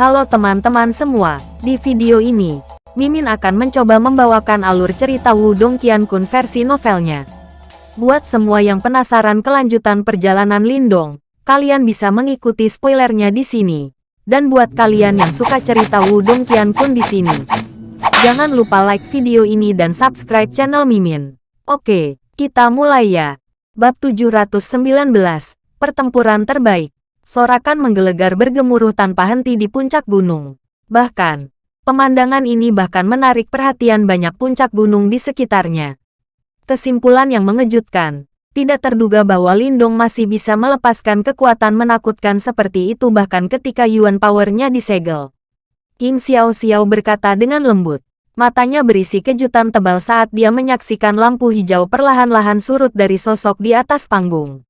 Halo teman-teman semua, di video ini, Mimin akan mencoba membawakan alur cerita Wudong Qiankun versi novelnya. Buat semua yang penasaran kelanjutan perjalanan Lindong, kalian bisa mengikuti spoilernya di sini. Dan buat kalian yang suka cerita Wudong Qiankun di sini, jangan lupa like video ini dan subscribe channel Mimin. Oke, kita mulai ya. Bab 719, Pertempuran Terbaik. Sorakan menggelegar bergemuruh tanpa henti di puncak gunung. Bahkan, pemandangan ini bahkan menarik perhatian banyak puncak gunung di sekitarnya. Kesimpulan yang mengejutkan, tidak terduga bahwa Lindong masih bisa melepaskan kekuatan menakutkan seperti itu bahkan ketika Yuan Power-nya disegel. King Xiao Xiao berkata dengan lembut. Matanya berisi kejutan tebal saat dia menyaksikan lampu hijau perlahan-lahan surut dari sosok di atas panggung.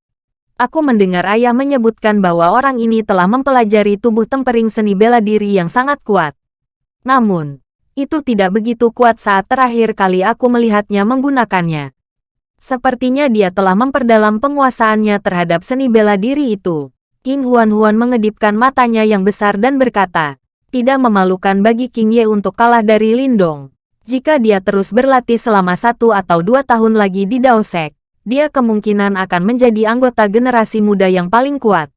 Aku mendengar ayah menyebutkan bahwa orang ini telah mempelajari tubuh tempering seni bela diri yang sangat kuat. Namun, itu tidak begitu kuat saat terakhir kali aku melihatnya menggunakannya. Sepertinya dia telah memperdalam penguasaannya terhadap seni bela diri itu. King Huan-Huan mengedipkan matanya yang besar dan berkata, tidak memalukan bagi King Ye untuk kalah dari Lindong. Jika dia terus berlatih selama satu atau dua tahun lagi di Daosek, dia kemungkinan akan menjadi anggota generasi muda yang paling kuat.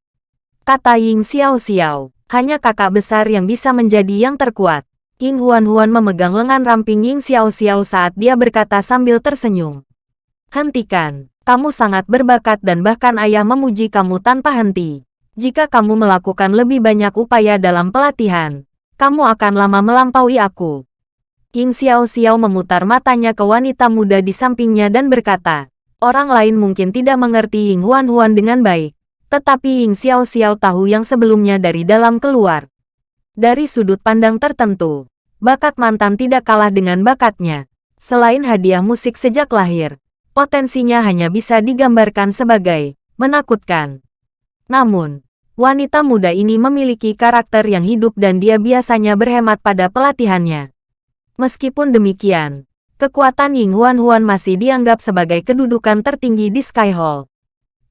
Kata Ying Xiao Xiao, hanya kakak besar yang bisa menjadi yang terkuat. King Huan Huan memegang lengan ramping Ying Xiao Xiao saat dia berkata sambil tersenyum. Hentikan, kamu sangat berbakat dan bahkan ayah memuji kamu tanpa henti. Jika kamu melakukan lebih banyak upaya dalam pelatihan, kamu akan lama melampaui aku. King Xiao Xiao memutar matanya ke wanita muda di sampingnya dan berkata, Orang lain mungkin tidak mengerti Ying Huan Huan dengan baik, tetapi Ying Xiao Xiao tahu yang sebelumnya dari dalam keluar. Dari sudut pandang tertentu, bakat mantan tidak kalah dengan bakatnya. Selain hadiah musik sejak lahir, potensinya hanya bisa digambarkan sebagai menakutkan. Namun, wanita muda ini memiliki karakter yang hidup dan dia biasanya berhemat pada pelatihannya. Meskipun demikian, Kekuatan Ying Huan Huan masih dianggap sebagai kedudukan tertinggi di Sky Hall.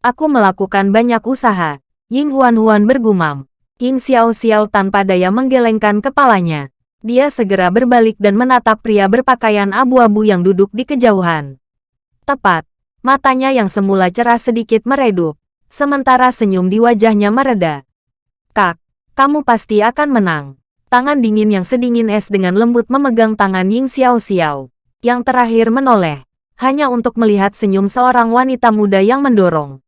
Aku melakukan banyak usaha. Ying Huan Huan bergumam. King Xiao Xiao tanpa daya menggelengkan kepalanya. Dia segera berbalik dan menatap pria berpakaian abu-abu yang duduk di kejauhan. Tepat, matanya yang semula cerah sedikit meredup, sementara senyum di wajahnya mereda. Kak, kamu pasti akan menang. Tangan dingin yang sedingin es dengan lembut memegang tangan Ying Xiao Xiao yang terakhir menoleh, hanya untuk melihat senyum seorang wanita muda yang mendorong.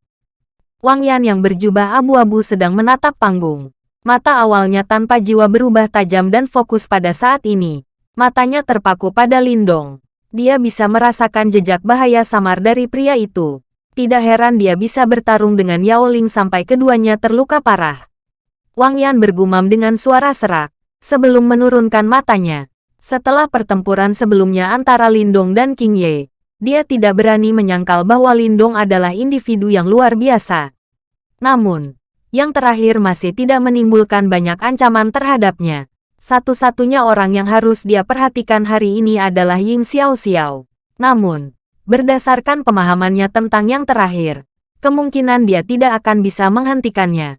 Wang Yan yang berjubah abu-abu sedang menatap panggung. Mata awalnya tanpa jiwa berubah tajam dan fokus pada saat ini. Matanya terpaku pada Lindong. Dia bisa merasakan jejak bahaya samar dari pria itu. Tidak heran dia bisa bertarung dengan Yao Ling sampai keduanya terluka parah. Wang Yan bergumam dengan suara serak, sebelum menurunkan matanya. Setelah pertempuran sebelumnya antara Lindong dan King Ye, dia tidak berani menyangkal bahwa Lindong adalah individu yang luar biasa. Namun, yang terakhir masih tidak menimbulkan banyak ancaman terhadapnya. Satu-satunya orang yang harus dia perhatikan hari ini adalah Ying Xiao Xiao. Namun, berdasarkan pemahamannya tentang yang terakhir, kemungkinan dia tidak akan bisa menghentikannya.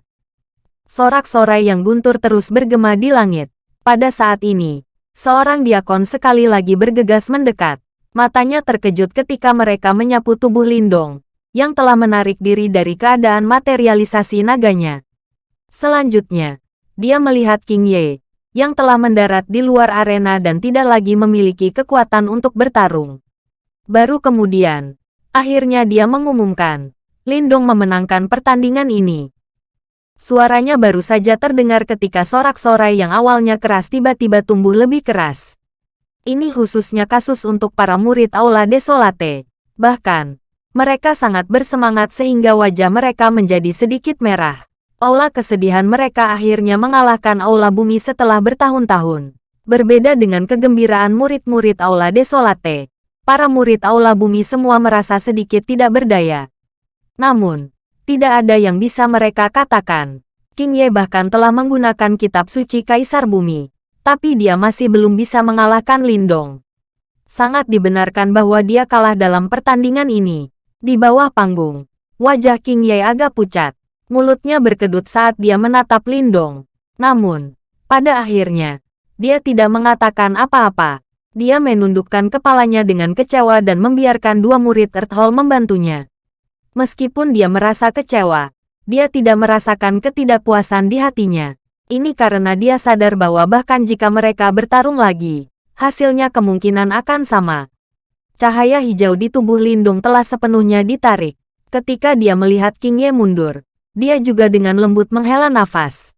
Sorak-sorai yang guntur terus bergema di langit. Pada saat ini, Seorang diakon sekali lagi bergegas mendekat. Matanya terkejut ketika mereka menyapu tubuh Lindong, yang telah menarik diri dari keadaan materialisasi naganya. Selanjutnya, dia melihat King Ye, yang telah mendarat di luar arena dan tidak lagi memiliki kekuatan untuk bertarung. Baru kemudian, akhirnya dia mengumumkan, Lindong memenangkan pertandingan ini. Suaranya baru saja terdengar ketika sorak-sorai yang awalnya keras tiba-tiba tumbuh lebih keras. Ini khususnya kasus untuk para murid Aula Desolate. Bahkan, mereka sangat bersemangat sehingga wajah mereka menjadi sedikit merah. Aula kesedihan mereka akhirnya mengalahkan Aula Bumi setelah bertahun-tahun. Berbeda dengan kegembiraan murid-murid Aula Desolate, para murid Aula Bumi semua merasa sedikit tidak berdaya. Namun, tidak ada yang bisa mereka katakan. King Ye bahkan telah menggunakan kitab suci Kaisar Bumi, tapi dia masih belum bisa mengalahkan Lindong. Sangat dibenarkan bahwa dia kalah dalam pertandingan ini. Di bawah panggung, wajah King Ye agak pucat. Mulutnya berkedut saat dia menatap Lindong. Namun, Pada akhirnya, dia tidak mengatakan apa-apa. Dia menundukkan kepalanya dengan kecewa dan membiarkan dua murid Earthhold membantunya. Meskipun dia merasa kecewa, dia tidak merasakan ketidakpuasan di hatinya. Ini karena dia sadar bahwa bahkan jika mereka bertarung lagi, hasilnya kemungkinan akan sama. Cahaya hijau di tubuh Lindung telah sepenuhnya ditarik. Ketika dia melihat King Ye mundur, dia juga dengan lembut menghela nafas.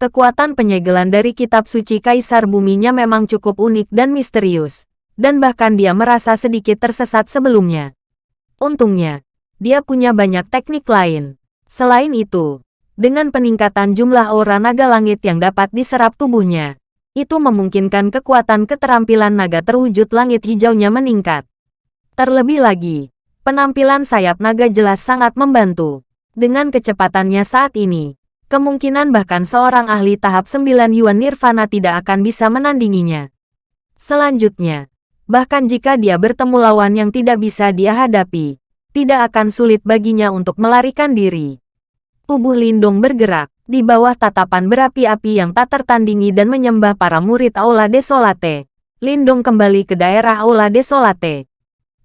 Kekuatan penyegelan dari kitab suci Kaisar Buminya memang cukup unik dan misterius, dan bahkan dia merasa sedikit tersesat sebelumnya. Untungnya, dia punya banyak teknik lain. Selain itu, dengan peningkatan jumlah aura naga langit yang dapat diserap tubuhnya, itu memungkinkan kekuatan keterampilan naga terwujud langit hijaunya meningkat. Terlebih lagi, penampilan sayap naga jelas sangat membantu. Dengan kecepatannya saat ini, kemungkinan bahkan seorang ahli tahap 9 Yuan Nirvana tidak akan bisa menandinginya. Selanjutnya, bahkan jika dia bertemu lawan yang tidak bisa dia hadapi, tidak akan sulit baginya untuk melarikan diri. Tubuh Lindung bergerak, di bawah tatapan berapi-api yang tak tertandingi dan menyembah para murid Aula Desolate. Lindung kembali ke daerah Aula Desolate.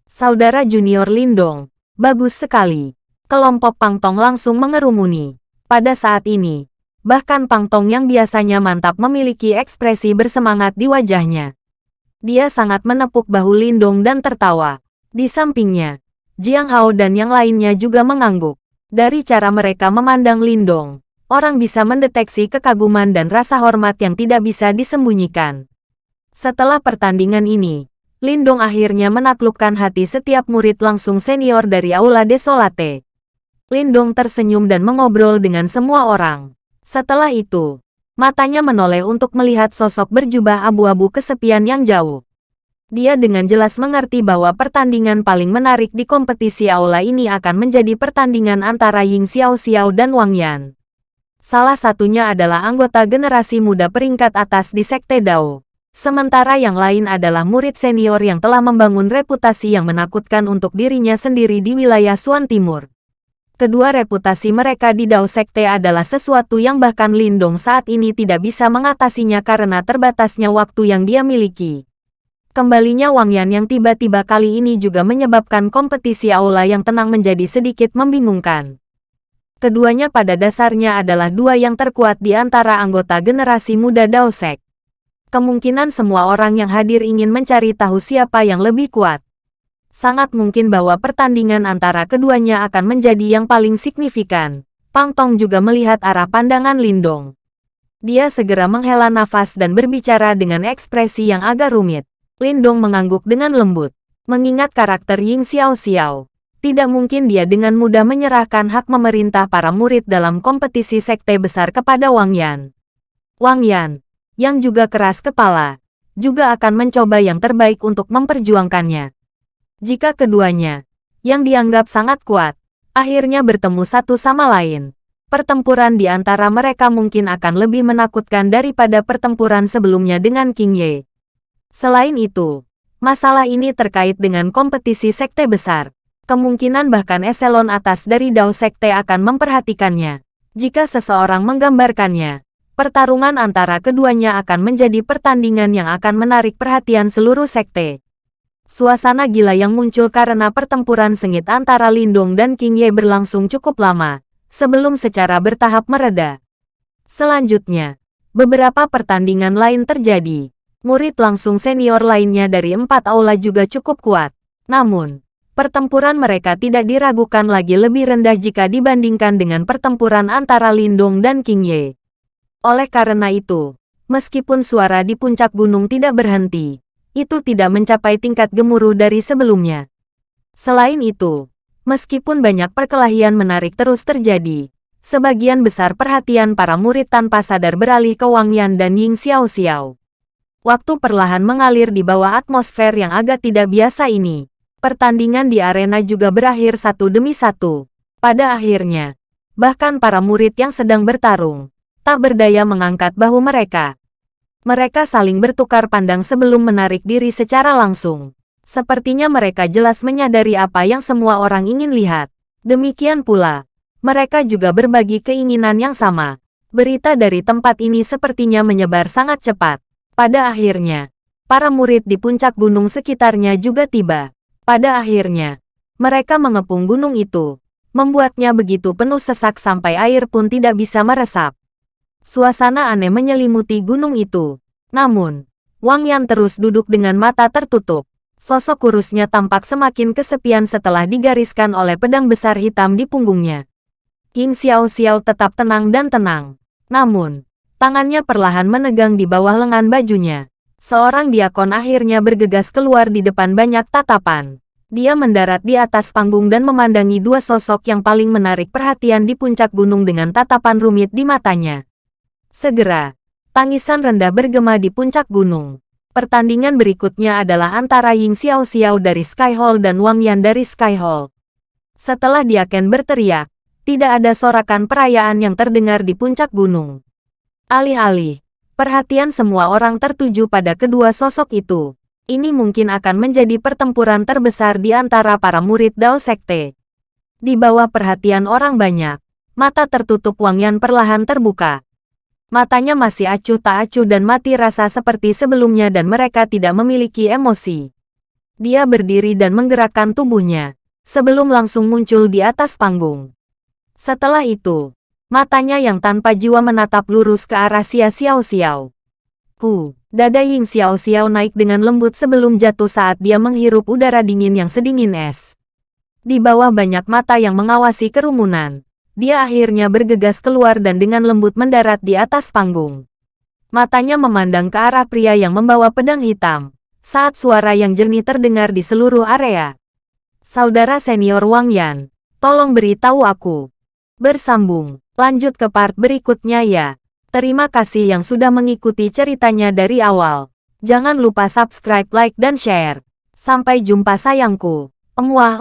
Saudara junior Lindong, bagus sekali. Kelompok Pangtong langsung mengerumuni. Pada saat ini, bahkan Pang Tong yang biasanya mantap memiliki ekspresi bersemangat di wajahnya. Dia sangat menepuk bahu Lindong dan tertawa. Di sampingnya, Jiang Hao dan yang lainnya juga mengangguk. Dari cara mereka memandang Lindong, orang bisa mendeteksi kekaguman dan rasa hormat yang tidak bisa disembunyikan. Setelah pertandingan ini, Lindong akhirnya menaklukkan hati setiap murid langsung senior dari Aula Desolate. Lindong tersenyum dan mengobrol dengan semua orang. Setelah itu, matanya menoleh untuk melihat sosok berjubah abu-abu kesepian yang jauh. Dia dengan jelas mengerti bahwa pertandingan paling menarik di kompetisi aula ini akan menjadi pertandingan antara Ying Xiao Xiao dan Wang Yan. Salah satunya adalah anggota generasi muda peringkat atas di Sekte Dao. Sementara yang lain adalah murid senior yang telah membangun reputasi yang menakutkan untuk dirinya sendiri di wilayah Suan Timur. Kedua reputasi mereka di Dao Sekte adalah sesuatu yang bahkan Lindong saat ini tidak bisa mengatasinya karena terbatasnya waktu yang dia miliki. Kembalinya Wang Yan yang tiba-tiba kali ini juga menyebabkan kompetisi aula yang tenang menjadi sedikit membingungkan. Keduanya pada dasarnya adalah dua yang terkuat di antara anggota generasi muda Dao Sek. Kemungkinan semua orang yang hadir ingin mencari tahu siapa yang lebih kuat sangat mungkin bahwa pertandingan antara keduanya akan menjadi yang paling signifikan. Pang Tong juga melihat arah pandangan Lindong. Dia segera menghela nafas dan berbicara dengan ekspresi yang agak rumit. Lindong mengangguk dengan lembut. Mengingat karakter Ying Xiao Xiao, tidak mungkin dia dengan mudah menyerahkan hak memerintah para murid dalam kompetisi sekte besar kepada Wang Yan. Wang Yan, yang juga keras kepala, juga akan mencoba yang terbaik untuk memperjuangkannya. Jika keduanya, yang dianggap sangat kuat, akhirnya bertemu satu sama lain, pertempuran di antara mereka mungkin akan lebih menakutkan daripada pertempuran sebelumnya dengan King Ye. Selain itu, masalah ini terkait dengan kompetisi sekte besar. Kemungkinan bahkan eselon atas dari Dao Sekte akan memperhatikannya. Jika seseorang menggambarkannya, pertarungan antara keduanya akan menjadi pertandingan yang akan menarik perhatian seluruh sekte. Suasana gila yang muncul karena pertempuran sengit antara Lindong dan King Ye berlangsung cukup lama, sebelum secara bertahap mereda. Selanjutnya, beberapa pertandingan lain terjadi. Murid langsung senior lainnya dari empat aula juga cukup kuat. Namun, pertempuran mereka tidak diragukan lagi lebih rendah jika dibandingkan dengan pertempuran antara Lindong dan King Ye. Oleh karena itu, meskipun suara di puncak gunung tidak berhenti, itu tidak mencapai tingkat gemuruh dari sebelumnya. Selain itu, meskipun banyak perkelahian menarik terus terjadi, sebagian besar perhatian para murid tanpa sadar beralih ke Wang Yan dan Ying Xiao Xiao. Waktu perlahan mengalir di bawah atmosfer yang agak tidak biasa ini. Pertandingan di arena juga berakhir satu demi satu. Pada akhirnya, bahkan para murid yang sedang bertarung, tak berdaya mengangkat bahu mereka. Mereka saling bertukar pandang sebelum menarik diri secara langsung. Sepertinya mereka jelas menyadari apa yang semua orang ingin lihat. Demikian pula, mereka juga berbagi keinginan yang sama. Berita dari tempat ini sepertinya menyebar sangat cepat. Pada akhirnya, para murid di puncak gunung sekitarnya juga tiba. Pada akhirnya, mereka mengepung gunung itu, membuatnya begitu penuh sesak sampai air pun tidak bisa meresap. Suasana aneh menyelimuti gunung itu. Namun, Wang Yan terus duduk dengan mata tertutup. Sosok kurusnya tampak semakin kesepian setelah digariskan oleh pedang besar hitam di punggungnya. King Xiao Xiao tetap tenang dan tenang. Namun, tangannya perlahan menegang di bawah lengan bajunya. Seorang diakon akhirnya bergegas keluar di depan banyak tatapan. Dia mendarat di atas panggung dan memandangi dua sosok yang paling menarik perhatian di puncak gunung dengan tatapan rumit di matanya. Segera, tangisan rendah bergema di puncak gunung. Pertandingan berikutnya adalah antara Ying Xiao Xiao dari Sky Hall dan Wang Yan dari Sky Hall. Setelah Diaken berteriak, tidak ada sorakan perayaan yang terdengar di puncak gunung. Alih-alih, perhatian semua orang tertuju pada kedua sosok itu. Ini mungkin akan menjadi pertempuran terbesar di antara para murid Dao Sekte. Di bawah perhatian orang banyak, mata tertutup Wang Yan perlahan terbuka. Matanya masih acuh tak acuh dan mati rasa seperti sebelumnya dan mereka tidak memiliki emosi. Dia berdiri dan menggerakkan tubuhnya, sebelum langsung muncul di atas panggung. Setelah itu, matanya yang tanpa jiwa menatap lurus ke arah Xia Xiao Xiao. Ku, dada Ying Xiao Xiao naik dengan lembut sebelum jatuh saat dia menghirup udara dingin yang sedingin es. Di bawah banyak mata yang mengawasi kerumunan, dia akhirnya bergegas keluar dan dengan lembut mendarat di atas panggung. Matanya memandang ke arah pria yang membawa pedang hitam, saat suara yang jernih terdengar di seluruh area. Saudara senior Wang Yan, tolong beritahu aku, Bersambung, lanjut ke part berikutnya ya. Terima kasih yang sudah mengikuti ceritanya dari awal. Jangan lupa subscribe, like, dan share. Sampai jumpa sayangku. Emuah.